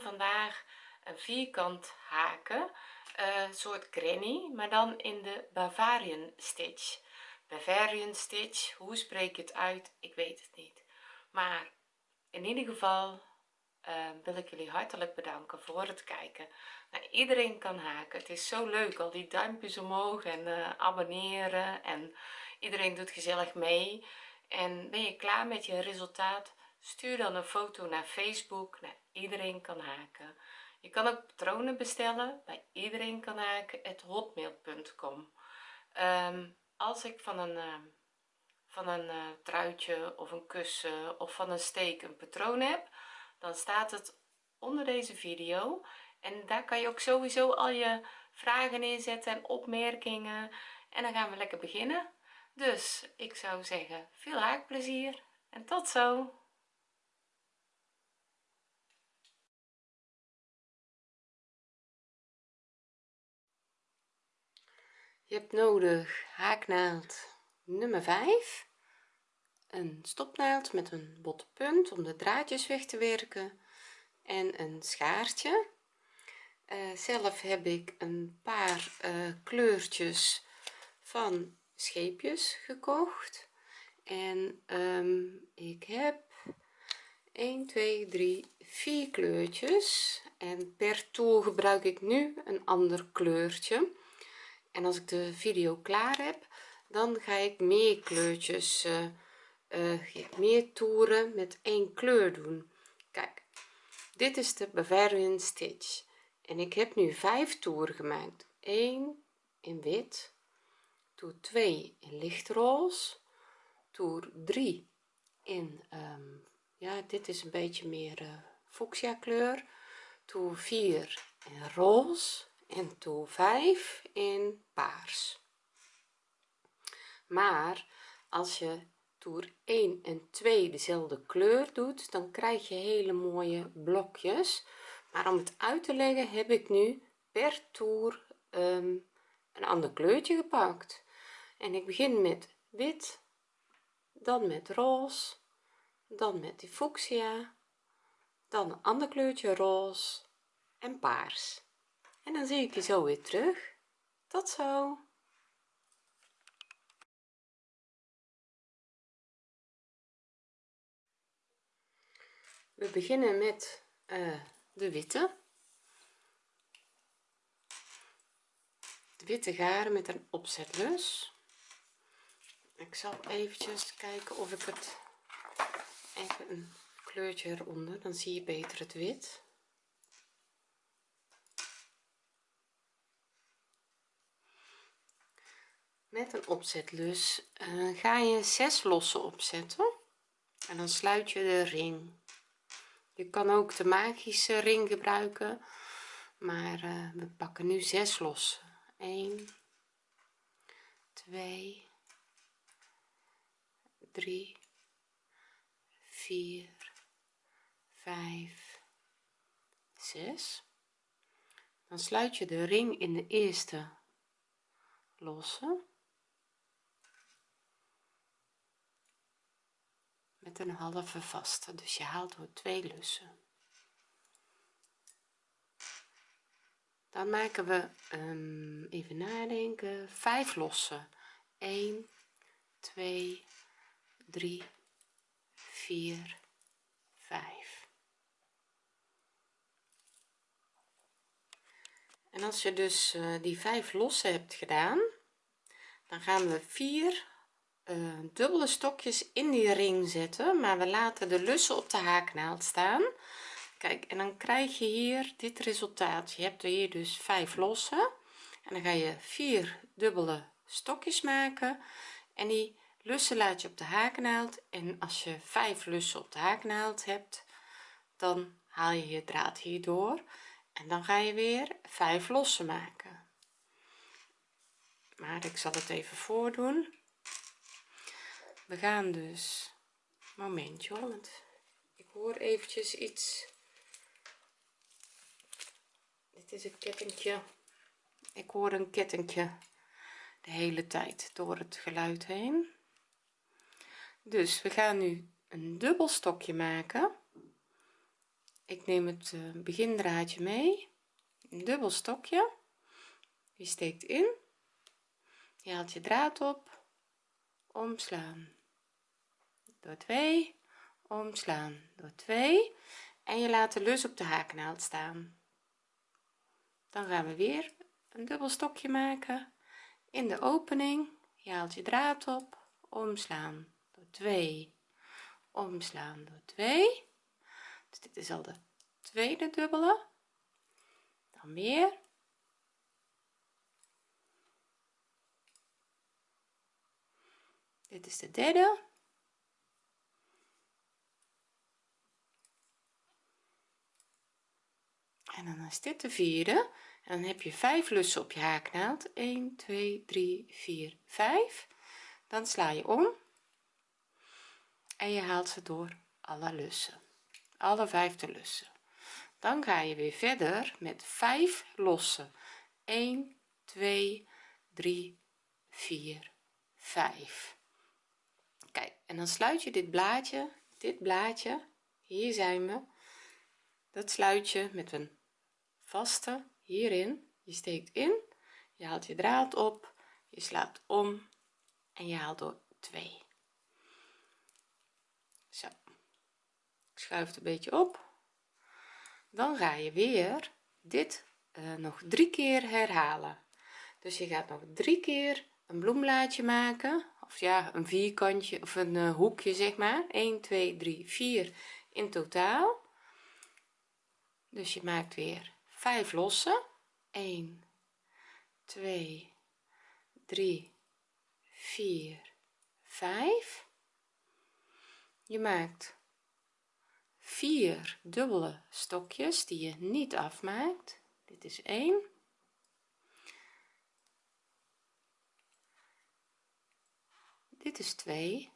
vandaag een vierkant haken uh, soort granny maar dan in de Bavarian stitch. Bavarian stitch hoe spreek je het uit? Ik weet het niet. Maar in ieder geval uh, wil ik jullie hartelijk bedanken voor het kijken. Nou, iedereen kan haken. Het is zo leuk al die duimpjes omhoog en uh, abonneren en iedereen doet gezellig mee. En ben je klaar met je resultaat stuur dan een foto naar facebook naar iedereen kan haken. Je kan ook patronen bestellen bij iedereen kan haken hotmail.com um, als ik van een uh, van een uh, truitje of een kussen of van een steek een patroon heb dan staat het onder deze video. En daar kan je ook sowieso al je vragen inzetten en opmerkingen. En dan gaan we lekker beginnen. Dus ik zou zeggen veel haakplezier en tot zo hebt nodig haaknaald nummer 5 een stopnaald met een botte punt om de draadjes weg te werken. En een schaartje. Uh, zelf heb ik een paar uh, kleurtjes van scheepjes gekocht. En um, ik heb 1 2 3 4 kleurtjes. En per toer gebruik ik nu een ander kleurtje en als ik de video klaar heb dan ga ik meer kleurtjes uh, uh, meer toeren met één kleur doen. Kijk dit is de Bavarian stitch. En ik heb nu vijf toeren gemaakt. 1 in wit toer 2 in lichtroze toer 3 in um, ja dit is een beetje meer uh, fuchsia kleur toer 4 in roze en toer 5 in paars. Maar als je toer 1 en 2 dezelfde kleur doet dan krijg je hele mooie blokjes. Maar om het uit te leggen heb ik nu per toer um, een ander kleurtje gepakt. En ik begin met wit dan met roze dan met die fuchsia dan een ander kleurtje roze en paars en dan zie ik je zo weer terug. Tot zo. We beginnen met uh, de witte. De witte garen met een opzetlus. Ik zal eventjes kijken of ik het even een kleurtje eronder dan zie je beter het wit met een opzetlus uh, ga je zes lossen opzetten en dan sluit je de ring. Je kan ook de magische ring gebruiken maar uh, we pakken nu zes losse 1 2 3 4 5 6 dan sluit je de ring in de eerste losse met een halve vaste. Dus je haalt door twee lussen. Dan maken we um, even nadenken. Vijf lossen. 1 2 3 4 5 en als je dus uh, die vijf lossen hebt gedaan dan gaan we 4 uh, dubbele stokjes in die ring zetten maar we laten de lussen op de haaknaald staan. Kijk en dan krijg je hier dit resultaat. Je hebt er hier dus vijf losse en dan ga je vier dubbele stokjes maken. En die lussen laat je op de haaknaald. En als je vijf lussen op de haaknaald hebt dan haal je je draad hier door. En dan ga je weer vijf lossen maken. Maar ik zal het even voordoen we gaan dus. Momentje hoor, want ik hoor eventjes iets. Dit is een kettingje. Ik hoor een kettingje de hele tijd door het geluid heen. Dus we gaan nu een dubbel stokje maken. Ik neem het uh, begindraadje mee. Een dubbel stokje. Je steekt in. Je haalt je draad op. Omslaan door 2 omslaan. Door 2 en je laat de lus op de haaknaald staan. Dan gaan we weer een dubbel stokje maken. In de opening je haalt je draad op. Omslaan. Door 2 omslaan. Door 2 dus dit is al de tweede dubbele. Dan weer. Dit is de derde en dan is dit de vierde. En dan heb je 5 lussen op je haaknaald 1 2 3 4 5 dan sla je om. En je haalt ze door alle lussen. Alle vijfde lussen. Dan ga je weer verder met 5 lossen. 1 2 3 4 5 kijk en dan sluit je dit blaadje. Dit blaadje hier zijn we. Dat sluit je met een vaste hierin. Je steekt in je haalt je draad op je slaat om en je haalt door 2 zo. Ik schuif het een beetje op. Dan ga je weer dit uh, nog drie keer herhalen. Dus je gaat nog drie keer een bloemblaadje maken. Of ja een vierkantje of een uh, hoekje zeg maar. 1 2 3 4 in totaal. Dus je maakt weer 5 losse 1 2 3 4 5 je maakt 4 dubbele stokjes die je niet afmaakt. Dit is 1 dit is 2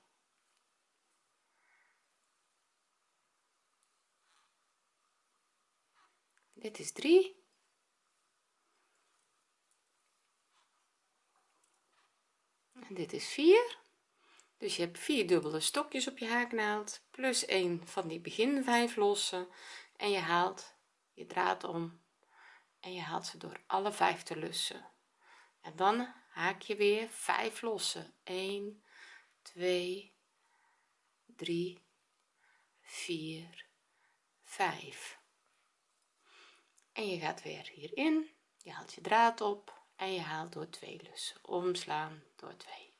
dit is 3 en dit is 4 dus je hebt vier dubbele stokjes op je haaknaald plus 1 van die begin 5 lossen. En je haalt je draad om. En je haalt ze door alle vijf te lussen. En dan haak je weer 5 lossen. 1 2 3 4 5 en je gaat weer hierin. Je haalt je draad op en je haalt door twee lussen. Omslaan door 2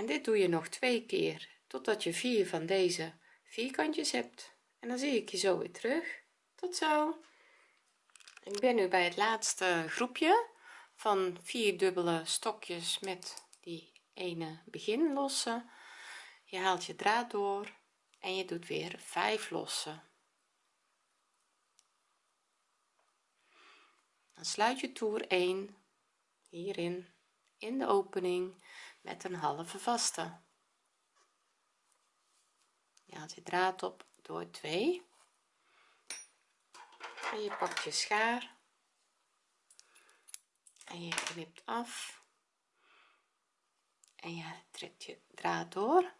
en dit doe je nog twee keer totdat je vier van deze vierkantjes hebt. En dan zie ik je zo weer terug. Tot zo. Ik ben nu bij het laatste groepje van vier dubbele stokjes met die ene begin lossen je haalt je draad door en je doet weer 5 lossen. Dan sluit je toer 1 hierin in de opening met een halve vaste. Je haalt je draad op door 2 en je pakt je schaar. En je knipt af. En je trekt je draad door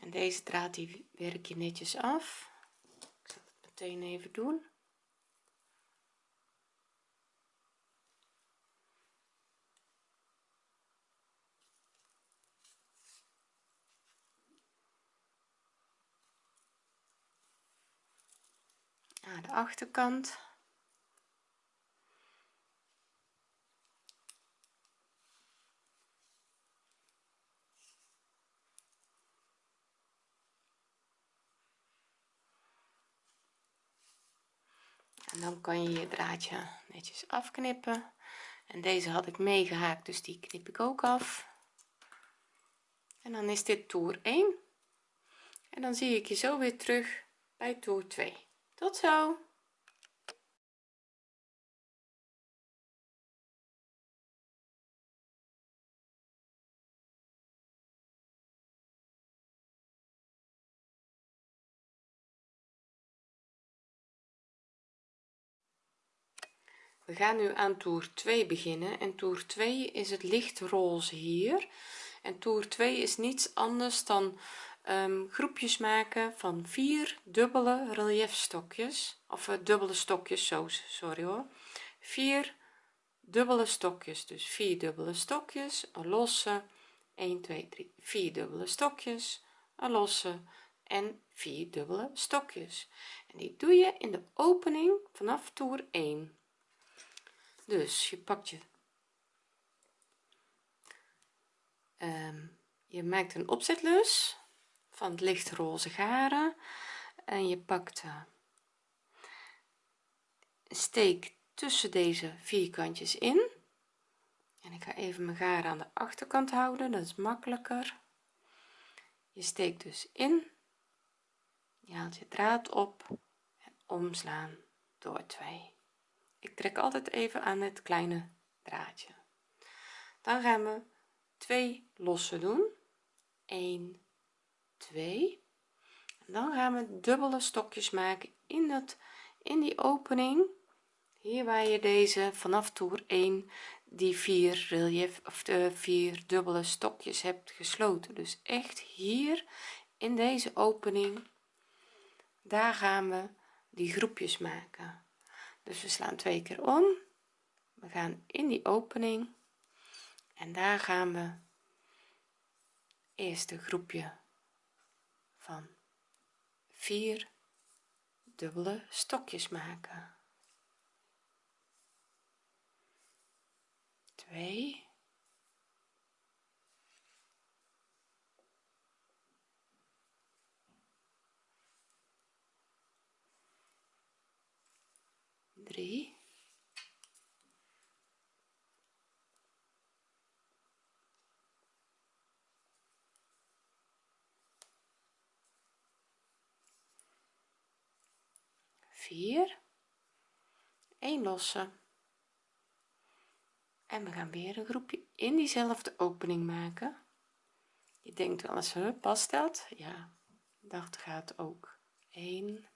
en deze draad die werk je netjes af. Ik zal het meteen even doen. Naar de achterkant en dan kan je je draadje netjes afknippen. En deze had ik meegehaakt dus die knip ik ook af. En dan is dit toer 1 en dan zie ik je zo weer terug bij toer 2 tot zo we gaan nu aan toer 2 beginnen. En toer 2 is het licht roze hier. En toer 2 is niets anders dan um, groepjes maken van vier dubbele relief stokjes of uh, dubbele stokjes zo sorry hoor. Vier dubbele stokjes. Dus vier dubbele stokjes een losse. 1 2 3 4 dubbele stokjes een losse. En vier dubbele stokjes. En die doe je in de opening vanaf toer 1 dus je pakt je. Um, je maakt een opzetlus van het lichtroze garen en je pakt uh, een steek tussen deze vierkantjes in. En ik ga even mijn garen aan de achterkant houden dat is makkelijker. Je steekt dus in je haalt je draad op en omslaan door 2 ik trek altijd even aan het kleine draadje. Dan gaan we twee losse doen. 1 2 dan gaan we dubbele stokjes maken in dat in die opening. Hier waar je deze vanaf toer 1 die vier relief of de vier dubbele stokjes hebt gesloten. Dus echt hier in deze opening daar gaan we die groepjes maken dus we slaan twee keer om. We gaan in die opening. En daar gaan we eerst een groepje van vier dubbele stokjes maken. 2 3 4 1 losse. En we gaan weer een groepje in diezelfde opening maken. Je denkt wel eens past dat ja dat gaat ook. 1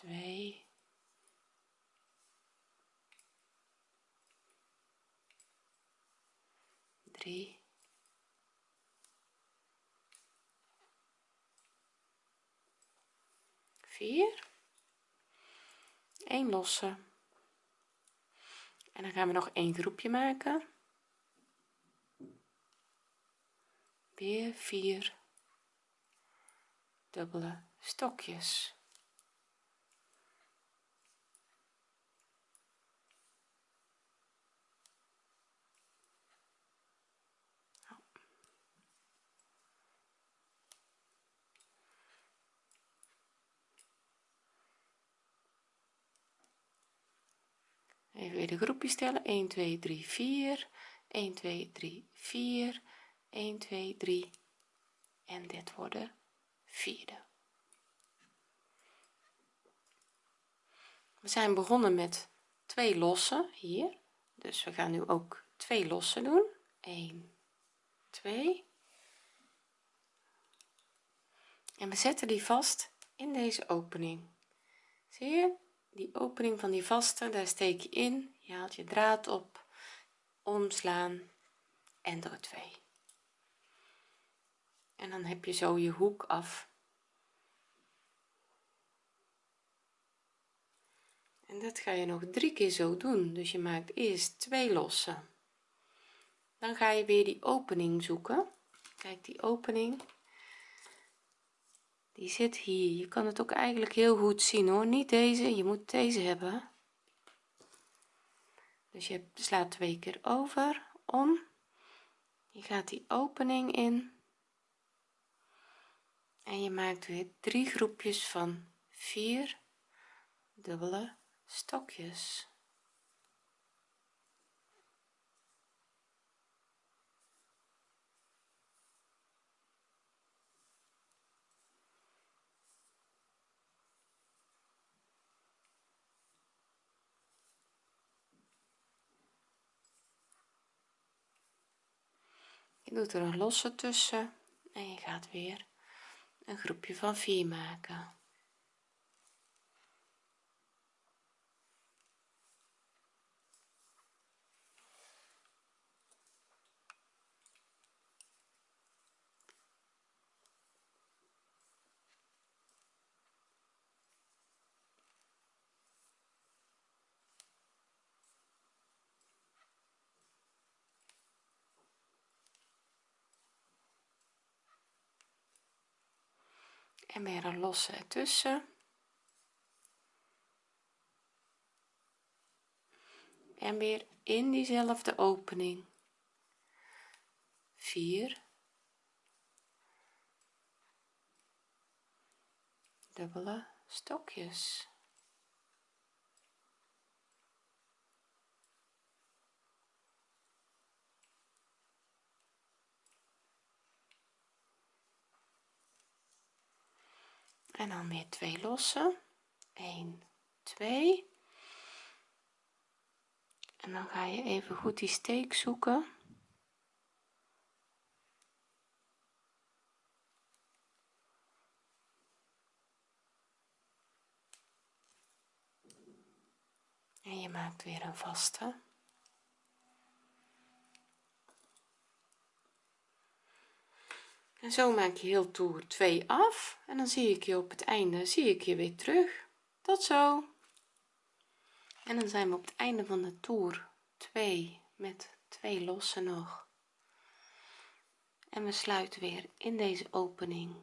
2 3 4 1 losse. En dan gaan we nog een groepje maken. Weer 4 dubbele stokjes even weer de groepjes stellen 1 2 3 4 1 2 3 4 1 2 3 en dit wordt de vierde. We zijn begonnen met twee lossen hier. Dus we gaan nu ook twee lossen doen. 1 2 en we zetten die vast in deze opening. Zie je die opening van die vaste daar steek je in. Je haalt je draad op. Omslaan. En door twee en dan heb je zo je hoek af. En dat ga je nog drie keer zo doen. Dus je maakt eerst twee lossen. Dan ga je weer die opening zoeken. Kijk die opening die zit hier. Je kan het ook eigenlijk heel goed zien hoor. Niet deze. Je moet deze hebben. Dus je slaat twee keer over. Om. Je gaat die opening in. En je maakt weer drie groepjes van vier dubbele stokjes je doet er een losse tussen en je gaat weer een groepje van 4 maken en weer een losse ertussen. En weer in diezelfde opening. 4 dubbele stokjes en dan weer twee lossen. 1 2 en dan ga je even goed die steek zoeken. En je maakt weer een vaste en zo maak je heel toer 2 af en dan zie ik je op het einde zie ik je weer terug. Tot zo. En dan zijn we op het einde van de toer 2 met twee lossen nog. En we sluiten weer in deze opening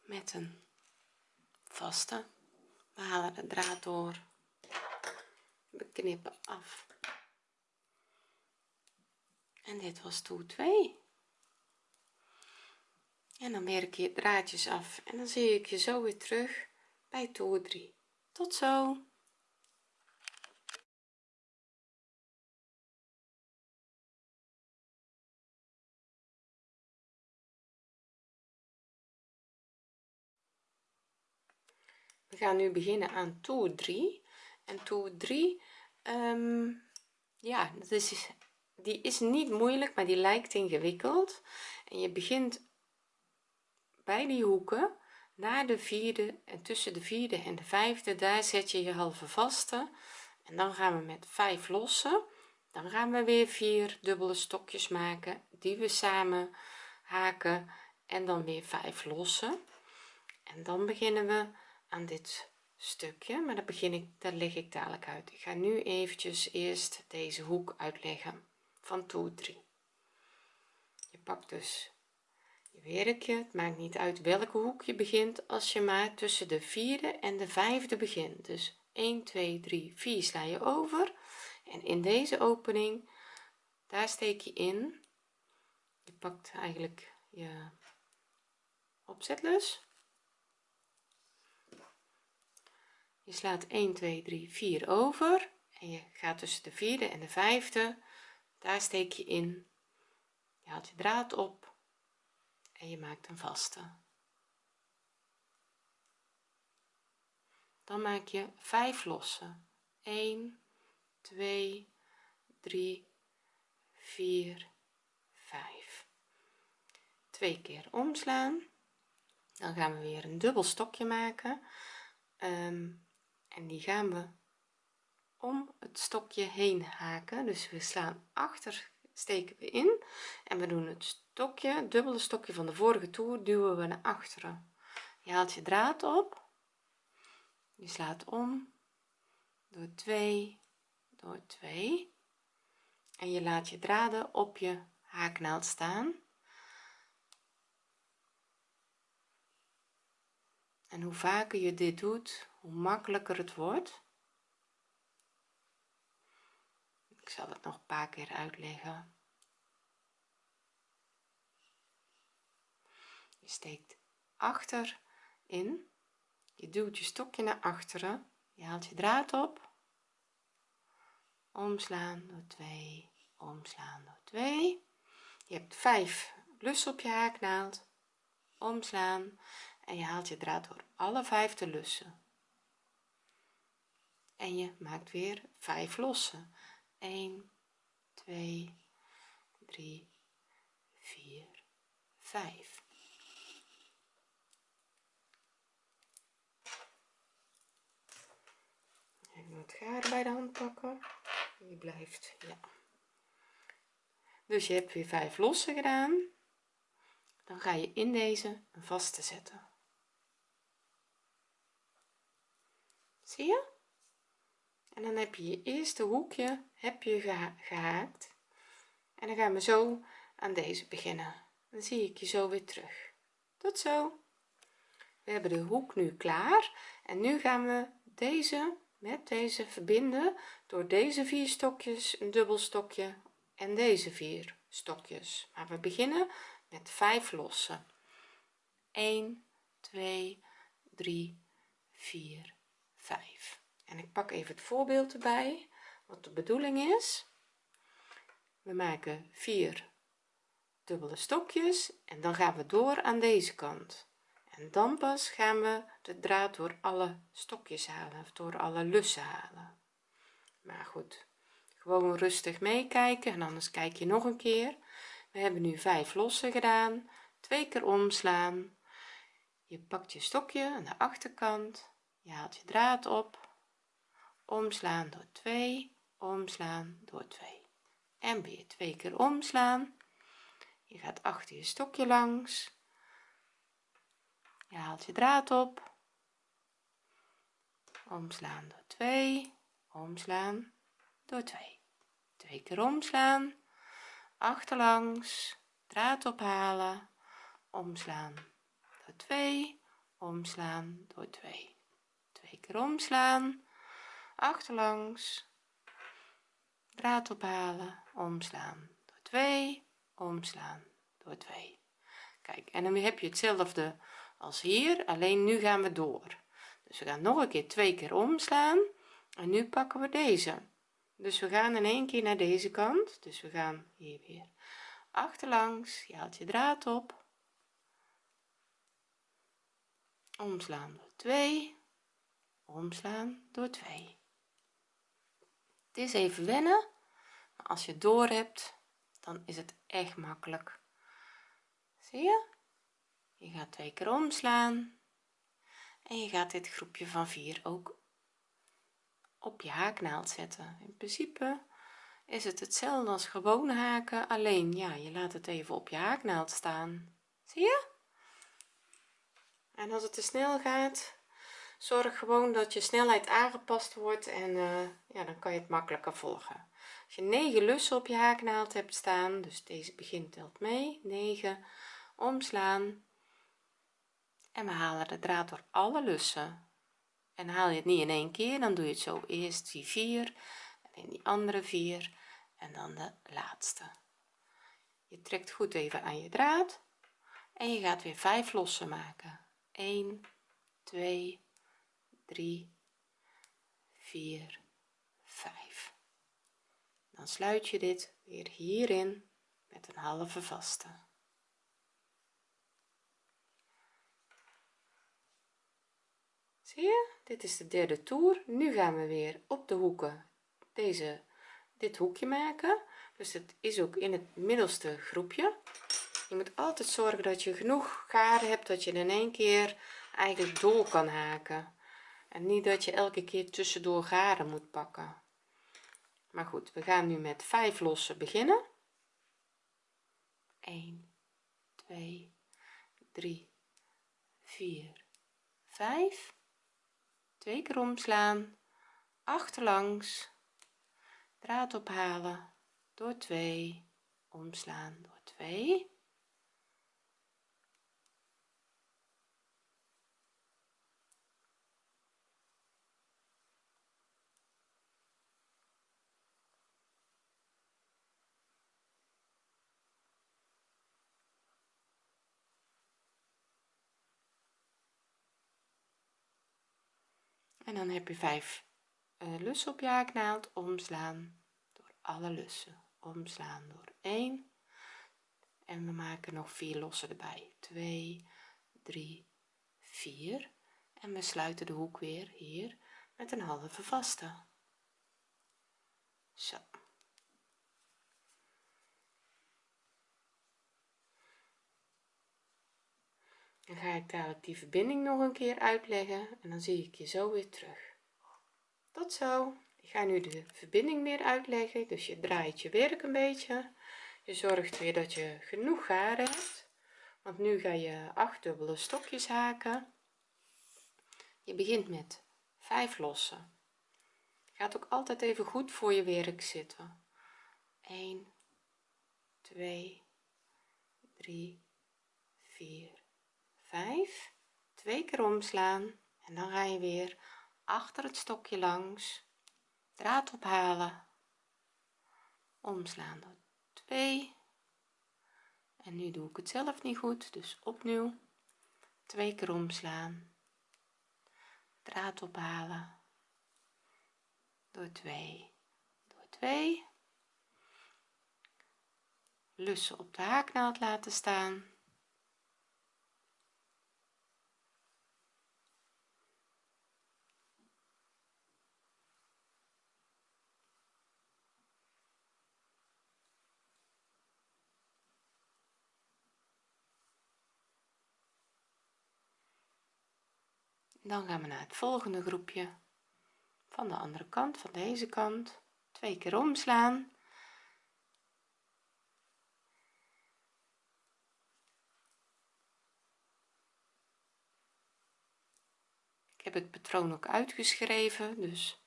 met een vaste. We halen de draad door. We knippen af en dit was toer 2 en dan werk je draadjes af. En dan zie ik je zo weer terug bij toer 3 tot zo. We gaan nu beginnen aan toer 3 en toer 3 um, ja dat is die is niet moeilijk maar die lijkt ingewikkeld. En je begint bij die hoeken naar de vierde en tussen de vierde en de vijfde daar zet je je halve vaste. En dan gaan we met 5 lossen dan gaan we weer vier dubbele stokjes maken die we samen haken en dan weer 5 lossen en dan beginnen we aan dit stukje maar dat begin ik daar leg ik dadelijk uit. Ik ga nu eventjes eerst deze hoek uitleggen van toer 3 je pakt dus je werkje. Het maakt niet uit welke hoek je begint als je maar tussen de vierde en de vijfde begint. Dus 1 2 3 4 sla je over. En in deze opening daar steek je in. Je pakt eigenlijk je opzetlus. Je slaat 1 2 3 4 over. En je gaat tussen de vierde en de vijfde daar steek je in. Je haalt je draad op en je maakt een vaste. Dan maak je 5 lossen. 1 2 3 4 5 twee keer omslaan. Dan gaan we weer een dubbel stokje maken. Um, en die gaan we om het stokje heen haken. Dus we slaan achter steken we in en we doen het stokje dubbele stokje van de vorige toer duwen we naar achteren. Je haalt je draad op. Je slaat om. Door 2 door 2 en je laat je draden op je haaknaald staan. En hoe vaker je dit doet hoe makkelijker het wordt ik zal het nog een paar keer uitleggen. Je steekt achter in. Je duwt je stokje naar achteren. Je haalt je draad op. Omslaan door 2 omslaan door 2 je hebt 5 lussen op je haaknaald omslaan. En je haalt je draad door alle vijf de lussen. En je maakt weer 5 lossen 1 2 3 4 5 even het gaar bij de hand pakken? Die blijft ja. Dus je hebt weer 5 lossen gedaan. Dan ga je in deze een vaste zetten. Zie je en dan heb je je eerste hoekje heb je gehaakt. En dan gaan we zo aan deze beginnen. Dan zie ik je zo weer terug. Tot zo. We hebben de hoek nu klaar. En nu gaan we deze met deze verbinden door deze vier stokjes een dubbel stokje en deze vier stokjes. Maar we beginnen met 5 lossen. 1 2 3 4 5 en ik pak even het voorbeeld erbij wat de bedoeling is. We maken 4 dubbele stokjes en dan gaan we door aan deze kant. En dan pas gaan we de draad door alle stokjes halen of door alle lussen halen. Maar goed gewoon rustig meekijken en anders kijk je nog een keer. We hebben nu 5 lossen gedaan twee keer omslaan. Je pakt je stokje aan de achterkant je haalt je draad op omslaan door 2 omslaan door 2 en weer twee keer omslaan. Je gaat achter je stokje langs. Je haalt je draad op. Omslaan door 2 omslaan door 2 twee keer omslaan. Achterlangs draad ophalen. Omslaan door 2 omslaan door 2 twee keer omslaan achterlangs. Draad ophalen omslaan door 2 omslaan door 2 kijk en dan heb je hetzelfde als hier alleen nu gaan we door. Dus we gaan nog een keer twee keer omslaan en nu pakken we deze. Dus we gaan in één keer naar deze kant dus we gaan hier weer achterlangs je haalt je draad op. Omslaan door 2 omslaan door 2 het is even wennen maar als je door hebt dan is het echt makkelijk. Zie je? Je gaat twee keer omslaan en je gaat dit groepje van 4 ook op je haaknaald zetten. In principe is het hetzelfde als gewone haken alleen ja je laat het even op je haaknaald staan. Zie je? En als het te snel gaat zorg gewoon dat je snelheid aangepast wordt en uh, ja dan kan je het makkelijker volgen. Als je 9 lussen op je haaknaald hebt staan dus deze begint telt mee 9 omslaan en we halen de draad door alle lussen. En haal je het niet in één keer dan doe je het zo eerst die vier en in die andere vier en dan de laatste. Je trekt goed even aan je draad en je gaat weer 5 lossen maken. 1 2 3 4 5 dan sluit je dit weer hierin met een halve vaste. Zie je? Dit is de derde toer. Nu gaan we weer op de hoeken deze dit hoekje maken. Dus het is ook in het middelste groepje. Je moet altijd zorgen dat je genoeg garen hebt dat je in één keer eigenlijk door kan haken en niet dat je elke keer tussendoor garen moet pakken. Maar goed we gaan nu met 5 lossen beginnen. 1 2 3 4 5 twee keer omslaan. Achterlangs draad ophalen. Door 2 omslaan. Door 2 en dan heb je 5 uh, lussen op je haaknaald omslaan door alle lussen. Omslaan door 1 en we maken nog 4 lossen erbij. 2 3 4 en we sluiten de hoek weer hier met een halve vaste. Zo dan ga ik dadelijk die verbinding nog een keer uitleggen en dan zie ik je zo weer terug. Tot zo. Ik ga nu de verbinding weer uitleggen dus je draait je werk een beetje. Je zorgt weer dat je genoeg garen hebt want nu ga je acht dubbele stokjes haken. Je begint met 5 lossen. Gaat ook altijd even goed voor je werk zitten. 1 2 3 4 5 twee keer omslaan en dan ga je weer achter het stokje langs draad ophalen omslaan door 2 en nu doe ik het zelf niet goed dus opnieuw twee keer omslaan draad ophalen door 2 door 2 lussen op de haaknaald laten staan dan gaan we naar het volgende groepje. Van de andere kant van deze kant. Twee keer omslaan. Ik heb het patroon ook uitgeschreven dus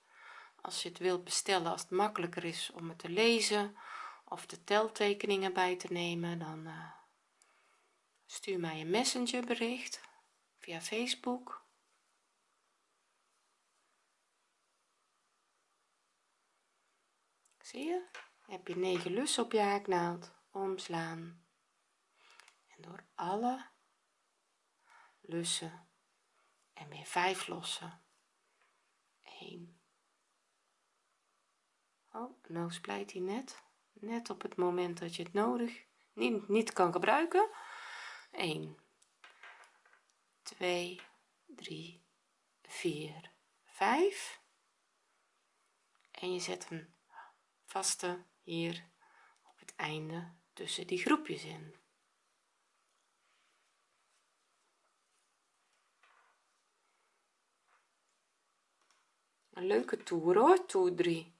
als je het wilt bestellen als het makkelijker is om het te lezen of de teltekeningen bij te nemen dan uh, stuur mij een messenger bericht via facebook zie je? Heb je 9 lussen op je haaknaald? Omslaan. En door alle lussen en weer 5 lossen. 1 oh nou splijt hij net. Net op het moment dat je het nodig niet, niet kan gebruiken. 1 2 3 4 5 en je zet hem hier op het einde tussen die groepjes in. Een leuke toer hoor toer 3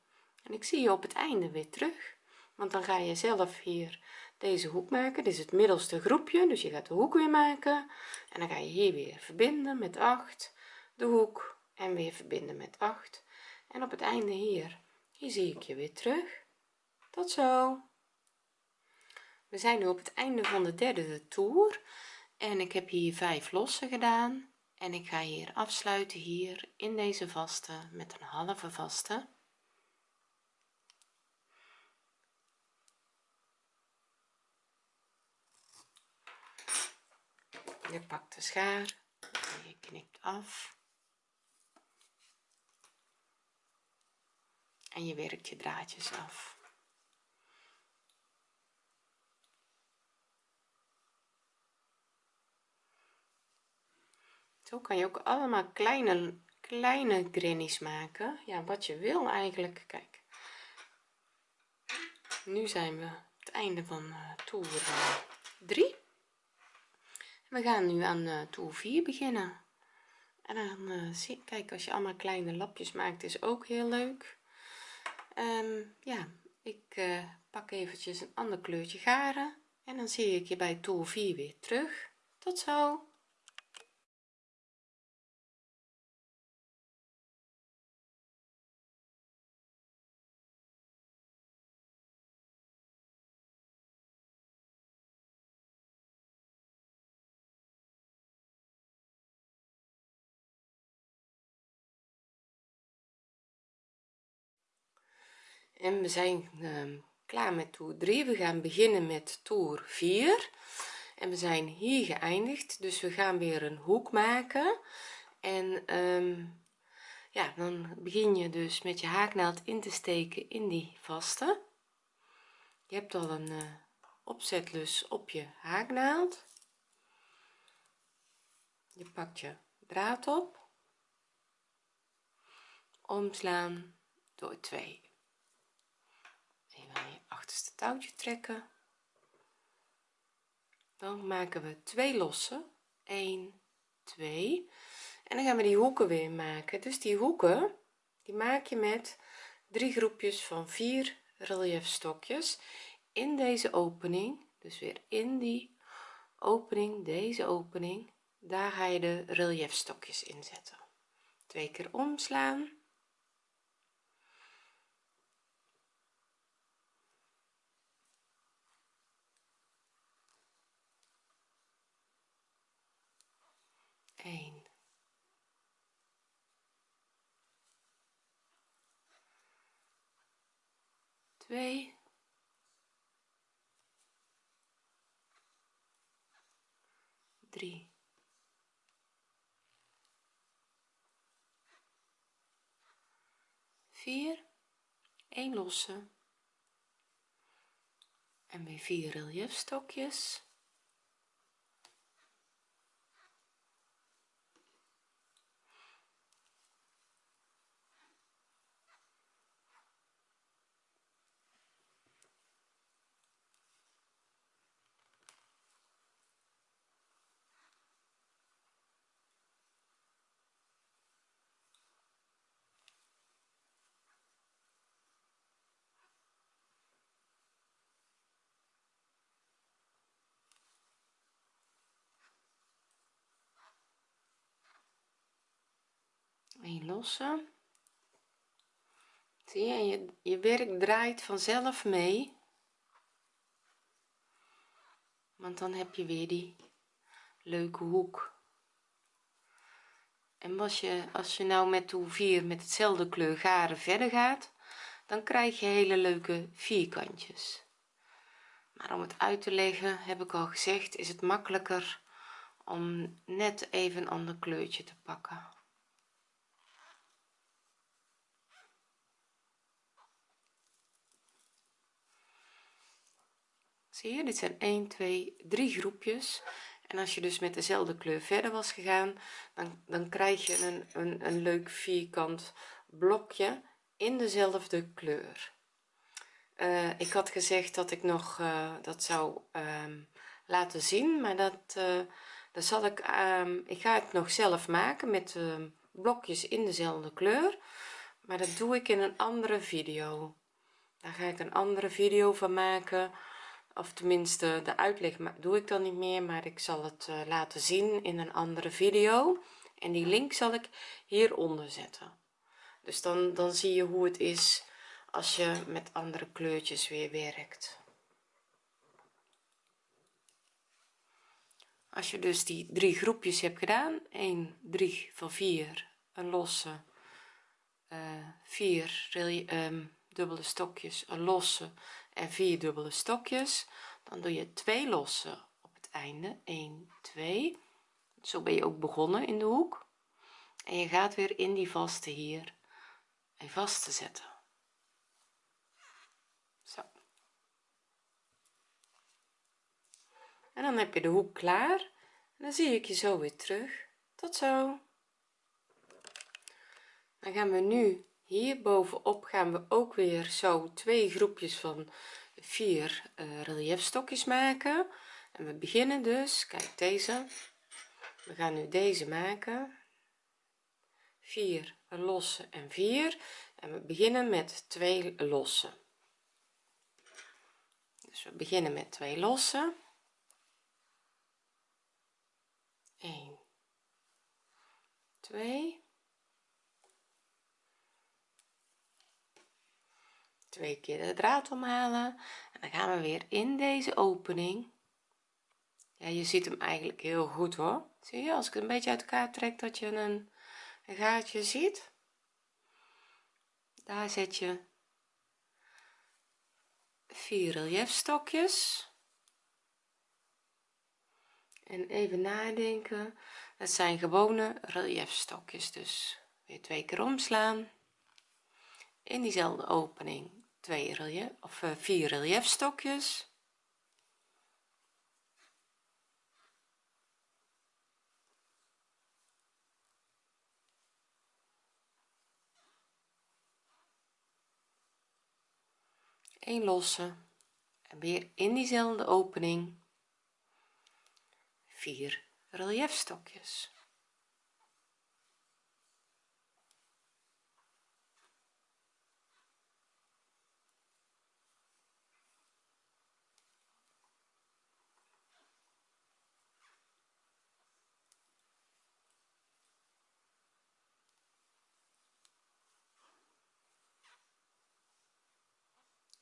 en ik zie je op het einde weer terug want dan ga je zelf hier deze hoek maken. Dit is het middelste groepje dus je gaat de hoek weer maken. En dan ga je hier weer verbinden met 8 de hoek en weer verbinden met 8 en op het einde hier hier zie ik je weer terug. Tot zo. We zijn nu op het einde van de derde toer. En ik heb hier vijf lossen gedaan. En ik ga hier afsluiten hier in deze vaste met een halve vaste. Je pakt de schaar. Je knipt af en je werkt je draadjes af. Zo kan je ook allemaal kleine kleine grannies maken. Ja wat je wil eigenlijk. Kijk. Nu zijn we het einde van uh, toer 3 we gaan nu aan uh, toer 4 beginnen. En dan zie kijk als je allemaal kleine lapjes maakt is ook heel leuk um, ja ik uh, pak eventjes een ander kleurtje garen en dan zie ik je bij toer 4 weer terug. Tot zo en we zijn uh, klaar met toer 3 we gaan beginnen met toer 4 en we zijn hier geëindigd dus we gaan weer een hoek maken. En um, ja dan begin je dus met je haaknaald in te steken in die vaste. Je hebt al een uh, opzetlus op je haaknaald. Je pakt je draad op. Omslaan door 2 je achterste touwtje trekken. Dan maken we twee lossen. 1 2 en dan gaan we die hoeken weer maken. Dus die hoeken die maak je met drie groepjes van vier relief stokjes in deze opening. Dus weer in die opening deze opening. Daar ga je de relief stokjes inzetten twee keer omslaan 2 3 4 1 losse. En weer 4 reliefstokjes een losse zie je je, je werk draait vanzelf mee. Want dan heb je weer die leuke hoek. En als je als je nou met de 4 met hetzelfde kleur garen verder gaat dan krijg je hele leuke vierkantjes. Maar om het uit te leggen heb ik al gezegd is het makkelijker om net even een ander kleurtje te pakken zie je dit zijn 1 2 3 groepjes. En als je dus met dezelfde kleur verder was gegaan dan, dan krijg je een, een, een leuk vierkant blokje in dezelfde kleur. Uh, ik had gezegd dat ik nog uh, dat zou um, laten zien maar dat uh, dat zal ik um, ik ga het nog zelf maken met uh, blokjes in dezelfde kleur maar dat doe ik in een andere video. Daar ga ik een andere video van maken of tenminste de uitleg doe ik dan niet meer maar ik zal het uh, laten zien in een andere video. En die link zal ik hieronder zetten. Dus dan dan zie je hoe het is als je met andere kleurtjes weer werkt. Als je dus die drie groepjes hebt gedaan 1 3 van 4 een losse uh, 4 um, dubbele stokjes een losse en 4 dubbele stokjes. Dan doe je twee losse op het einde. 1 2 zo ben je ook begonnen in de hoek. En je gaat weer in die vaste hier en vast te zetten. Zo. En dan heb je de hoek klaar. En dan zie ik je zo weer terug. Tot zo. Dan gaan we nu hier bovenop gaan we ook weer zo twee groepjes van vier uh, reliefstokjes maken. En we beginnen dus kijk deze. We gaan nu deze maken. 4 losse en 4 en we beginnen met twee losse. Dus we beginnen met twee losse. 1 2 twee keer de draad omhalen. En dan gaan we weer in deze opening. Ja je ziet hem eigenlijk heel goed hoor. Zie je als ik het een beetje uit elkaar trek dat je een, een gaatje ziet. Daar zet je vier reliefstokjes en even nadenken. Het zijn gewone reliefstokjes dus weer twee keer omslaan. In diezelfde opening twee relief of uh, vier reliefstokjes. Een losse. En weer in diezelfde opening vier reliefstokjes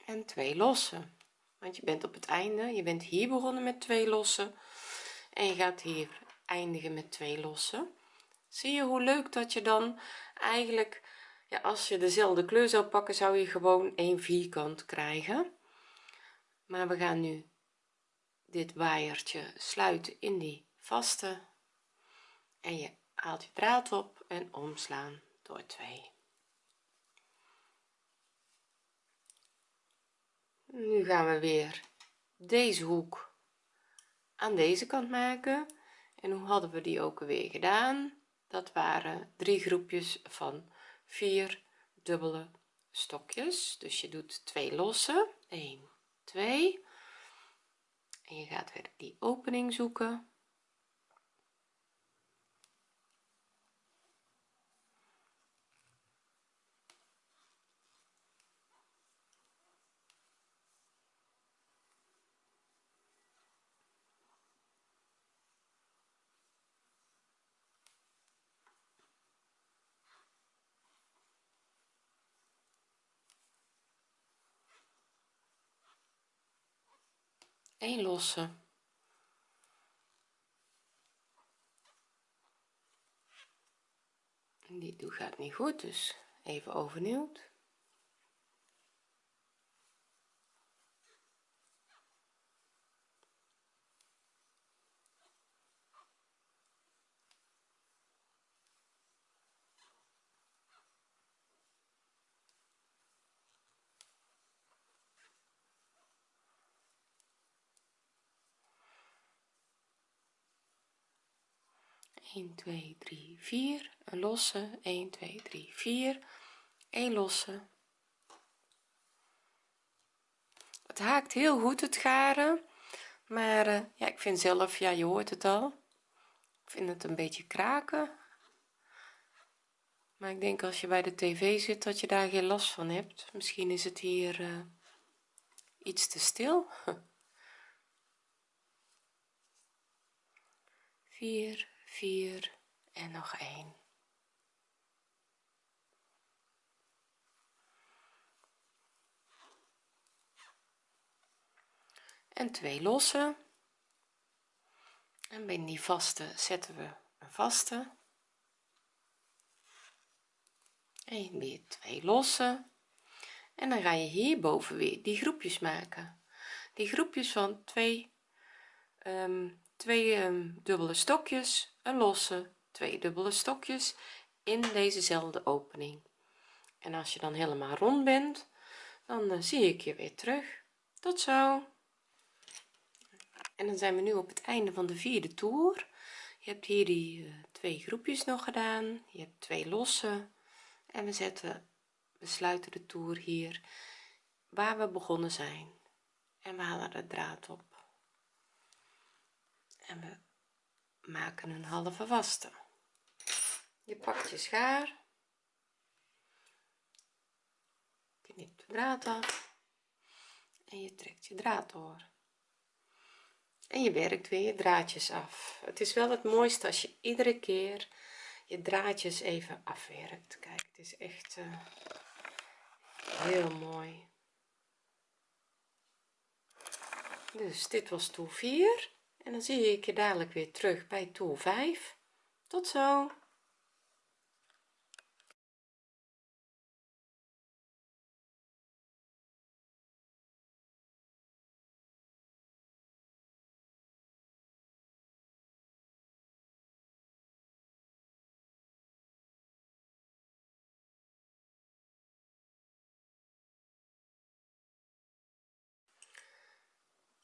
en twee losse want je bent op het einde je bent hier begonnen met twee losse en je gaat hier eindigen met twee losse zie je hoe leuk dat je dan eigenlijk ja, als je dezelfde kleur zou pakken zou je gewoon een vierkant krijgen. Maar we gaan nu dit waaiertje sluiten in die vaste en je haalt je draad op en omslaan door 2 nu gaan we weer deze hoek aan deze kant maken. En hoe hadden we die ook weer gedaan? Dat waren drie groepjes van vier dubbele stokjes. Dus je doet twee losse. 1 2 en je gaat weer die opening zoeken een losse. Die doe gaat niet goed dus even overnieuw 1 2 3 4 een losse. 1 2 3 4 1 losse. Het haakt heel goed het garen. Maar uh, ja ik vind zelf ja je hoort het al. Ik vind het een beetje kraken. Maar ik denk als je bij de tv zit dat je daar geen last van hebt. Misschien is het hier uh, iets te stil. 4 4 en nog 1 en twee losse. En bij die vaste zetten we een vaste. En weer twee losse. En dan ga je hierboven weer die groepjes maken. Die groepjes van twee um, twee um, dubbele stokjes een losse twee dubbele stokjes in dezezelfde opening. En als je dan helemaal rond bent dan uh, zie ik je weer terug. Tot zo. En dan zijn we nu op het einde van de vierde toer. Je hebt hier die uh, twee groepjes nog gedaan. Je hebt twee losse. En we zetten we sluiten de toer hier waar we begonnen zijn. En we halen de draad op. En we maken een halve vaste je pakt je schaar. Knipt de draad af. En je trekt je draad door. En je werkt weer je draadjes af. Het is wel het mooiste als je iedere keer je draadjes even afwerkt. Kijk het is echt uh, heel mooi. Dus dit was toer 4 en dan zie ik je dadelijk weer terug bij toer 5 tot zo.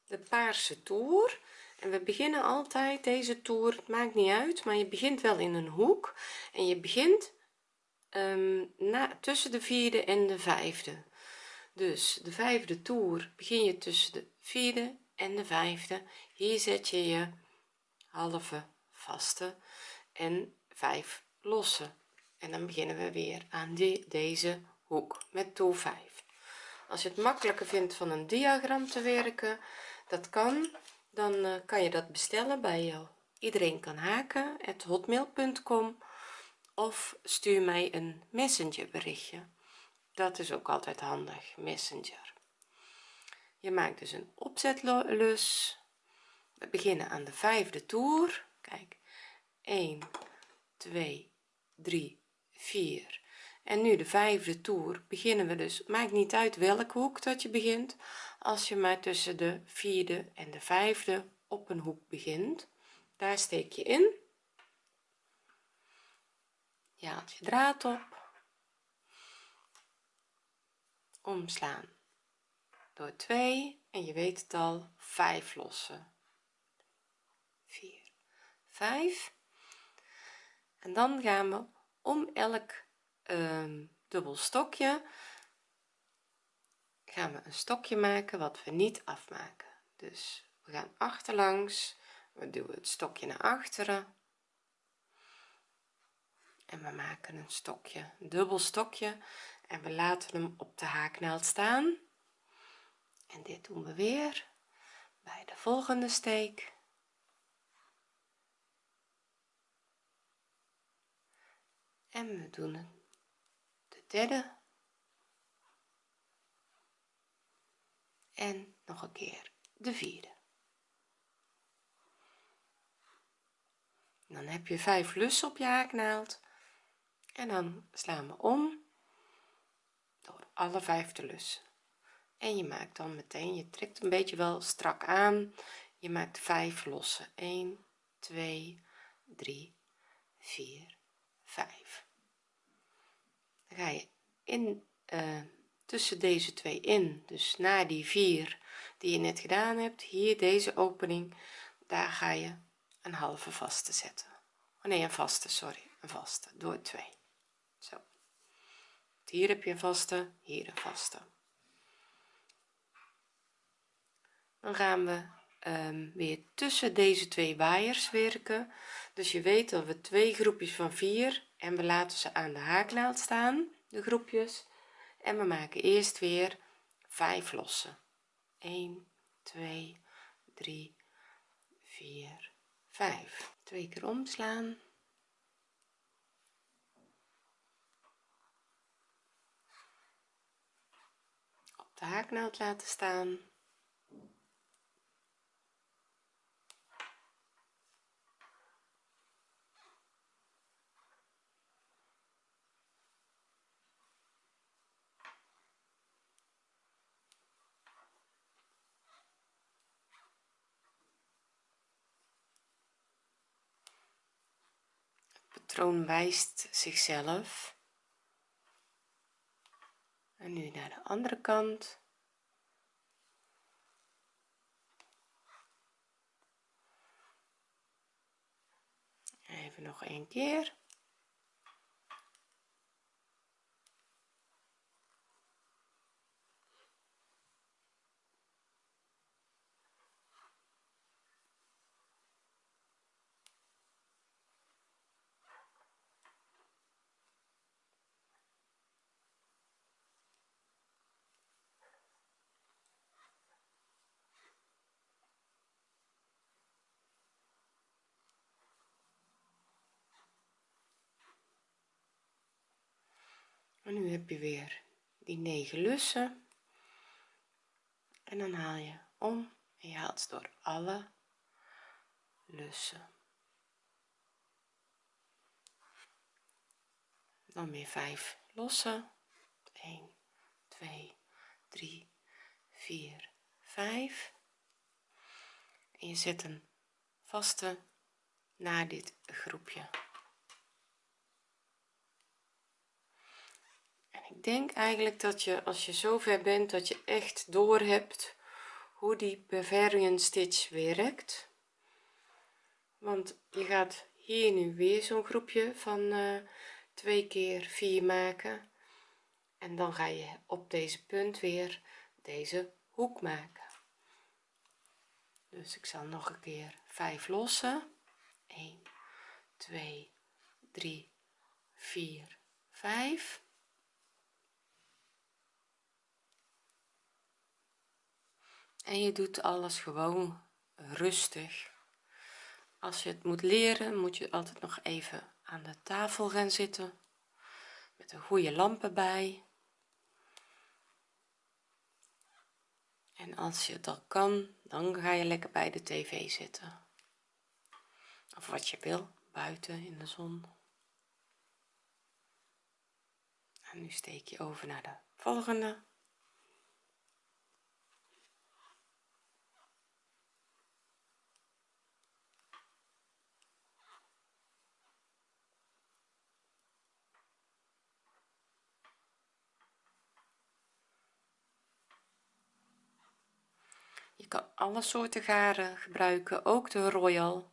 De paarse toer en we beginnen altijd deze toer het maakt niet uit maar je begint wel in een hoek. En je begint um, na, tussen de vierde en de vijfde. Dus de vijfde toer begin je tussen de vierde en de vijfde. Hier zet je je halve vaste en vijf losse. En dan beginnen we weer aan die, deze hoek met toer 5 als je het makkelijker vindt van een diagram te werken dat kan dan uh, kan je dat bestellen bij jou. Iedereen kan haken het hotmail.com of stuur mij een messenger berichtje dat is ook altijd handig messenger. Je maakt dus een opzetlus. We beginnen aan de vijfde toer. Kijk 1 2 3 4 en nu de vijfde toer. Beginnen we dus maakt niet uit welke hoek dat je begint als je maar tussen de vierde en de vijfde op een hoek begint daar steek je in. Je haalt je draad op. Omslaan. Door 2 en je weet het al 5 lossen. 4 5 en dan gaan we om elk um, dubbel stokje gaan we een stokje maken wat we niet afmaken. Dus we gaan achterlangs we duwen het stokje naar achteren. En we maken een stokje een dubbel stokje. En we laten hem op de haaknaald staan. En dit doen we weer bij de volgende steek. En we doen de derde en nog een keer de vierde. Dan heb je vijf lussen op je haaknaald. En dan slaan we om door alle vijf de lussen. En je maakt dan meteen je trekt een beetje wel strak aan. Je maakt 5 losse 1 2 3 4 5 dan ga je in uh, tussen deze twee in. Dus na die vier die je net gedaan hebt hier deze opening daar ga je een halve vaste zetten. Oh nee een vaste sorry een vaste door 2 zo. Hier heb je een vaste hier een vaste. Dan gaan we um, weer tussen deze twee waaiers werken. Dus je weet dat we twee groepjes van vier en we laten ze aan de haaknaald staan de groepjes en we maken eerst weer 5 lossen. 1 2 3 4 5 twee keer omslaan. Op de haaknaald laten staan patroon wijst zichzelf. En nu naar de andere kant. Even nog een keer en nu heb je weer die 9 lussen. En dan haal je om en je haalt door alle lussen. Dan weer 5 lossen. 1 2 3 4 5 en je zet een vaste naar dit groepje ik denk eigenlijk dat je als je zo ver bent dat je echt door hebt hoe die Bavarian stitch werkt. Want je gaat hier nu weer zo'n groepje van uh, twee keer vier maken. En dan ga je op deze punt weer deze hoek maken. Dus ik zal nog een keer 5 lossen. 1 2 3 4 5 en je doet alles gewoon rustig. Als je het moet leren moet je altijd nog even aan de tafel gaan zitten. Met een goede lamp erbij. En als je al kan dan ga je lekker bij de tv zitten. Of wat je wil buiten in de zon. En nu steek je over naar de volgende alle soorten garen gebruiken ook de royal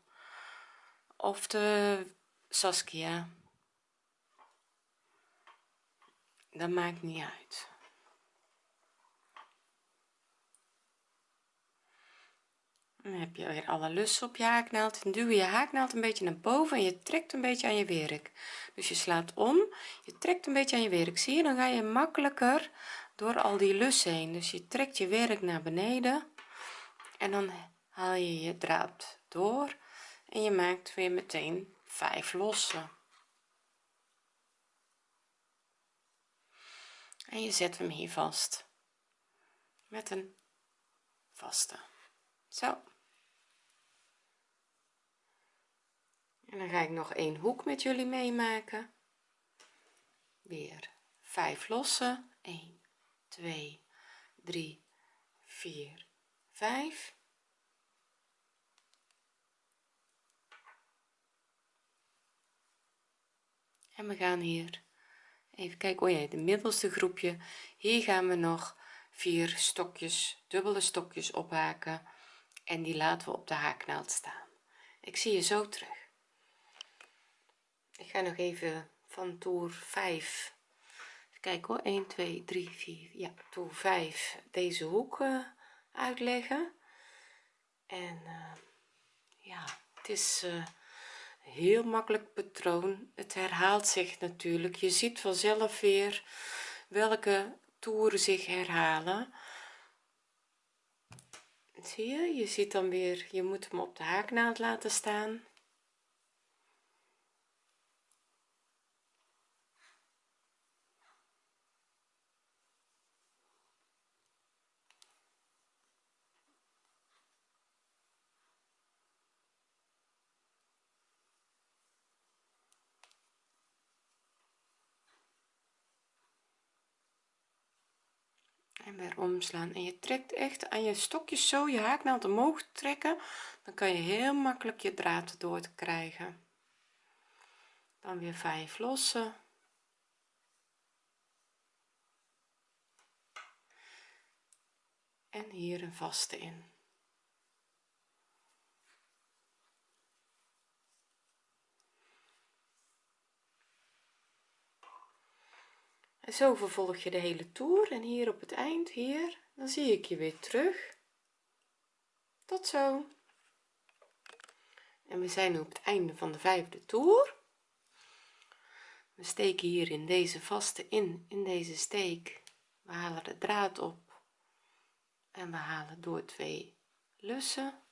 of de saskia. Dat maakt niet uit. Dan heb je weer alle lussen op je haaknaald. En duw je haaknaald een beetje naar boven en je trekt een beetje aan je werk. Dus je slaat om je trekt een beetje aan je werk. Zie je dan ga je makkelijker door al die lussen heen. Dus je trekt je werk naar beneden en dan haal je je draad door en je maakt weer meteen 5 losse en je zet hem hier vast. Met een vaste. Zo. En dan ga ik nog een hoek met jullie meemaken. Weer 5 losse 1 2 3 4 5 en we gaan hier. Even kijken oh ja de middelste groepje. Hier gaan we nog vier stokjes dubbele stokjes ophaken. En die laten we op de haaknaald staan. Ik zie je zo terug. Ik ga nog even van toer 5 kijk hoor. 1 2 3 4 ja toer 5 deze hoek uitleggen. En uh, ja het is uh, heel makkelijk patroon. Het herhaalt zich natuurlijk. Je ziet vanzelf weer welke toeren zich herhalen. Zie je? Je ziet dan weer je moet hem op de haaknaald laten staan en weer omslaan. En je trekt echt aan je stokjes zo je haaknaald omhoog trekken dan kan je heel makkelijk je draad door te krijgen. Dan weer 5 lossen. En hier een vaste in zo vervolg je de hele toer en hier op het eind hier dan zie ik je weer terug. Tot zo. En we zijn nu op het einde van de vijfde toer. We steken hier in deze vaste in in deze steek. We halen de draad op en we halen door twee lussen.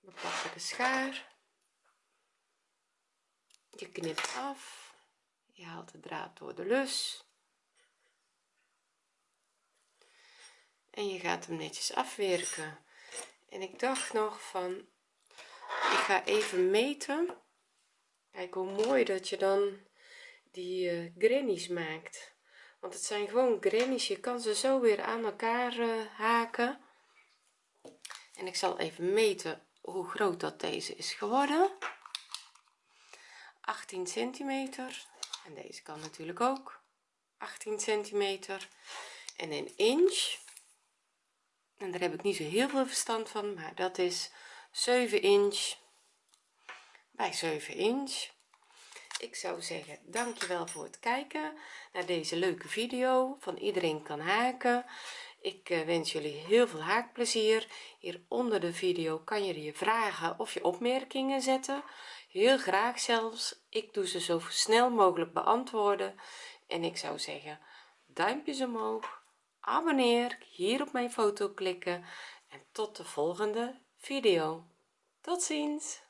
We pakken de schaar. Je knipt af je haalt de draad door de lus. En je gaat hem netjes afwerken. En ik dacht nog van ik ga even meten. Kijk hoe mooi dat je dan die uh, grannies maakt. Want het zijn gewoon grannies. Je kan ze zo weer aan elkaar uh, haken. En ik zal even meten hoe groot dat deze is geworden. 18 centimeter en deze kan natuurlijk ook. 18 centimeter en een inch. En daar heb ik niet zo heel veel verstand van maar dat is 7 inch bij 7 inch. Ik zou zeggen dankjewel voor het kijken naar deze leuke video. Van iedereen kan haken. Ik eh, wens jullie heel veel haakplezier. Hier onder de video kan je je vragen of je opmerkingen zetten heel graag zelfs. Ik doe ze zo snel mogelijk beantwoorden. En ik zou zeggen duimpjes omhoog. Abonneer hier op mijn foto klikken. En tot de volgende video. Tot ziens